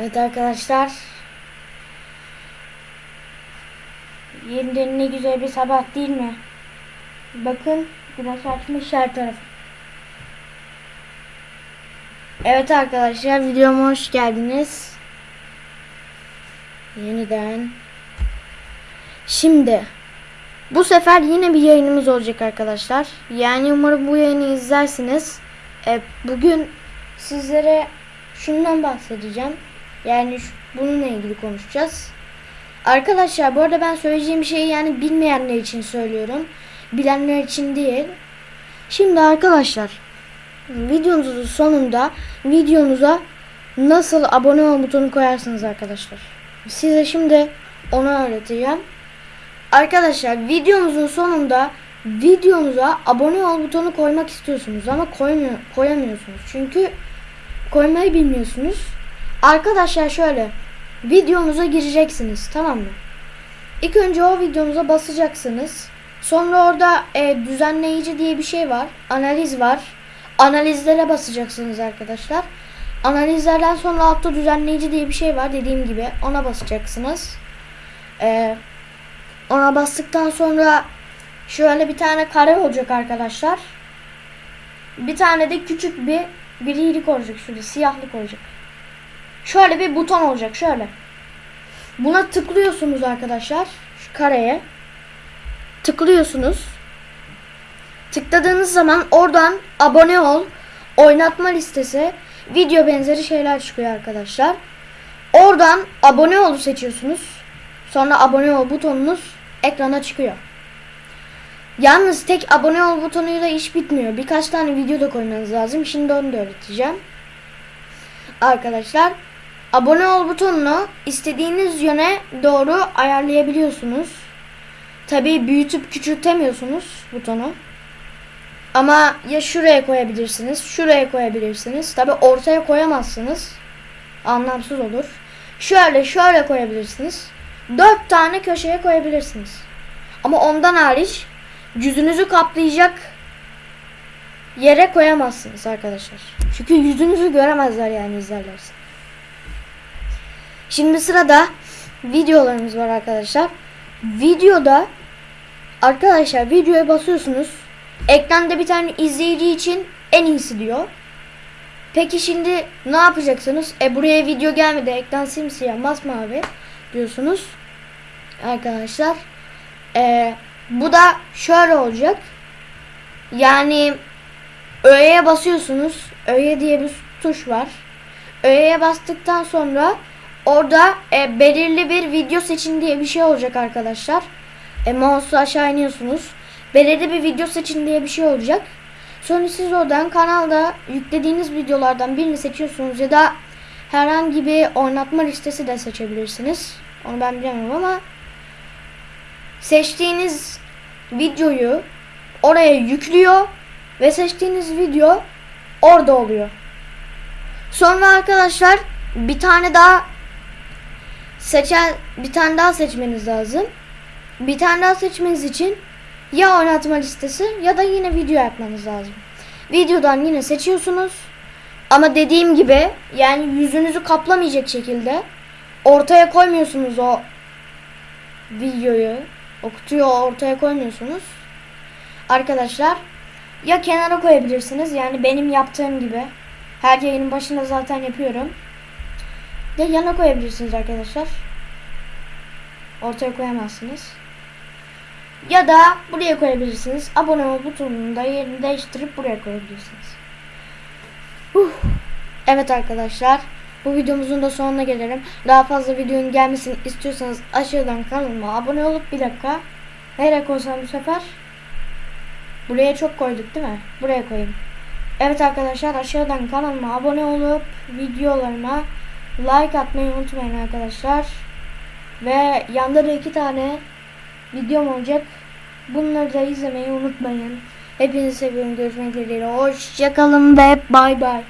Evet arkadaşlar. Yeniden ne güzel bir sabah değil mi? Bakın güneş açmış her tarafı. Evet arkadaşlar videoma hoş geldiniz. Yeniden. Şimdi bu sefer yine bir yayınımız olacak arkadaşlar. Yani umarım bu yayını izlersiniz. E, bugün sizlere şundan bahsedeceğim. Yani şu- bununla ilgili konuşacağız. Arkadaşlar bu arada ben söyleyeceğim şeyi yani bilmeyenler için söylüyorum. Bilenler için değil. Şimdi arkadaşlar videonuzun sonunda videonuza nasıl abone ol butonu koyarsınız arkadaşlar. Size şimdi onu öğreteceğim. Arkadaşlar videomuzun sonunda videonuza abone ol butonu koymak istiyorsunuz ama koymuyor, koyamıyorsunuz. Çünkü koymayı bilmiyorsunuz. Arkadaşlar şöyle videomuza gireceksiniz tamam mı? İlk önce o videomuza basacaksınız. Sonra orada e, düzenleyici diye bir şey var. Analiz var. Analizlere basacaksınız arkadaşlar. Analizlerden sonra altta düzenleyici diye bir şey var dediğim gibi. Ona basacaksınız. Eee ona bastıktan sonra şöyle bir tane kare olacak arkadaşlar. Bir tane de küçük bir grilik olacak şurada siyahlık olacak. Şöyle bir buton olacak şöyle. Buna tıklıyorsunuz arkadaşlar şu kareye. Tıklıyorsunuz. Tıkladığınız zaman oradan abone ol, oynatma listesi, video benzeri şeyler çıkıyor arkadaşlar. Oradan abone ol seçiyorsunuz. Sonra abone ol butonunuz ekrana çıkıyor. Yalnız tek abone ol butonuyla iş bitmiyor. Birkaç tane video da koymanız lazım. Şimdi onu da öğreteceğim. Arkadaşlar abone ol butonunu istediğiniz yöne doğru ayarlayabiliyorsunuz. Tabii büyütüp küçültemiyorsunuz butonu. Ama ya şuraya koyabilirsiniz, şuraya koyabilirsiniz. Tabii ortaya koyamazsınız. Anlamsız olur. Şöyle şöyle koyabilirsiniz. Dört tane köşeye koyabilirsiniz. Ama ondan hariç yüzünüzü kaplayacak yere koyamazsınız arkadaşlar. Çünkü yüzünüzü göremezler yani izlerlerse. Şimdi sırada videolarımız var arkadaşlar. Videoda arkadaşlar videoya basıyorsunuz. Ekranda bir tane izleyici için en iyisi diyor. Peki şimdi ne yapacaksınız? E buraya video gelmedi. Ekran simsiyah masmavi diyorsunuz. Arkadaşlar. E, bu da şöyle olacak. Yani öğeye basıyorsunuz. Öğe diye bir tuş var. Öğeye bastıktan sonra orada e, belirli bir video seçin diye bir şey olacak arkadaşlar. E, mouse'u aşağı iniyorsunuz. Belirli bir video seçin diye bir şey olacak. Sonra siz oradan kanalda yüklediğiniz videolardan birini seçiyorsunuz ya da herhangi bir oynatma listesi de seçebilirsiniz. Onu ben bilemem ama seçtiğiniz videoyu oraya yüklüyor ve seçtiğiniz video orada oluyor. Sonra arkadaşlar bir tane daha seçen bir tane daha seçmeniz lazım. Bir tane daha seçmeniz için ya oynatma listesi ya da yine video yapmanız lazım. Videodan yine seçiyorsunuz. Ama dediğim gibi yani yüzünüzü kaplamayacak şekilde ortaya koymuyorsunuz o videoyu. O kutuyu ortaya koymuyorsunuz. Arkadaşlar ya kenara koyabilirsiniz yani benim yaptığım gibi. Her yayının başında zaten yapıyorum. Ya yana koyabilirsiniz arkadaşlar. Ortaya koyamazsınız. Ya da buraya koyabilirsiniz. Abone ol butonunu da yerini değiştirip buraya koyabilirsiniz. Huh. Evet arkadaşlar. Bu videomuzun da sonuna gelelim. Daha fazla videonun gelmesini istiyorsanız aşağıdan kanalıma abone olup bir dakika. Nereye koysam bu sefer? Buraya çok koyduk değil mi? Buraya koyayım. Evet arkadaşlar aşağıdan kanalıma abone olup videolarıma like atmayı unutmayın arkadaşlar. Ve yanda da iki tane videom olacak. Bunları da izlemeyi unutmayın. Hepinizi seviyorum. Görüşmek dileğiyle. Hoşçakalın ve bay bay.